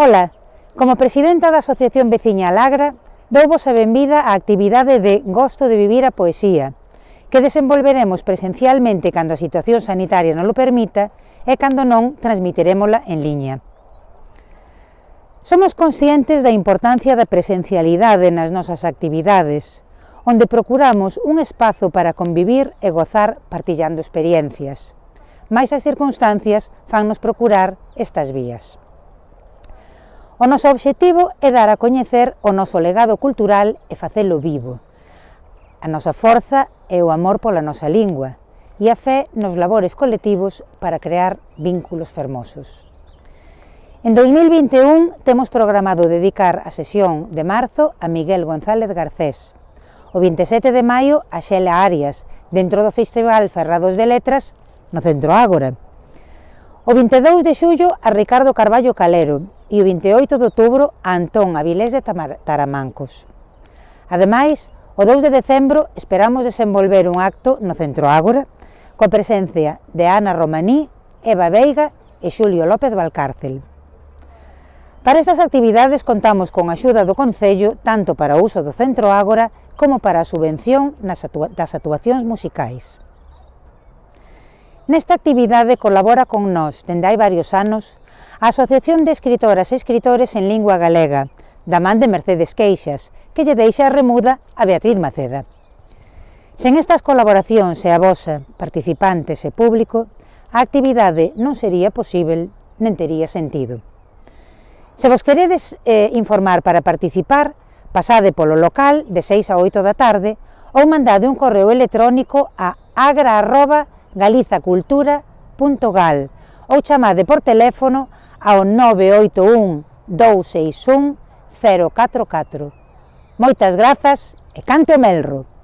Ola, como presidenta da Asociación Veciña Lagra, douvos a benvida á actividade de Gosto de Vivir a Poesía, que desenvolveremos presencialmente cando a situación sanitaria non lo permita e cando non transmitirémola en liña. Somos conscientes da importancia da presencialidade nas nosas actividades, onde procuramos un espazo para convivir e gozar partillando experiencias. Mais as circunstancias fannos procurar estas vías. O noso obxectivo é dar a coñecer o noso legado cultural e facelo vivo. A nosa forza é o amor pola nosa lingua e a fé nos labores colectivos para crear vínculos fermosos. En 2021 temos programado dedicar a sesión de marzo a Miguel González Garcés, o 27 de maio a Xela Arias, dentro do Festival Ferrados de Letras, no Centro Ágora, O 22 de xullo a Ricardo Carballo Calero e o 28 de outubro a Antón Avilés de Taramancos. Ademais, o 2 de decembro esperamos desenvolver un acto no Centro Ágora coa presencia de Ana Romaní, Eva Veiga e Xulio López Valcárcel. Para estas actividades contamos con a axuda do Concello tanto para o uso do Centro Ágora como para a subvención nas atua das actuacións musicais. Nesta actividade colabora con nós, dende hai varios anos, a Asociación de Escritoras e Escritores en Lingua Galega, da man de Mercedes Queixas, que lle deixa a remuda a Beatriz Maceda. Sen estas colaboracións e a vosa, participantes e público, a actividade non sería posible nen tería sentido. Se vos queredes eh, informar para participar, pasade polo local de 6 a 8 da tarde ou mandade un correo electrónico a agra.com galizacultura.gal ou chamade por teléfono ao 981 261 044. Moitas grazas e cante o melro!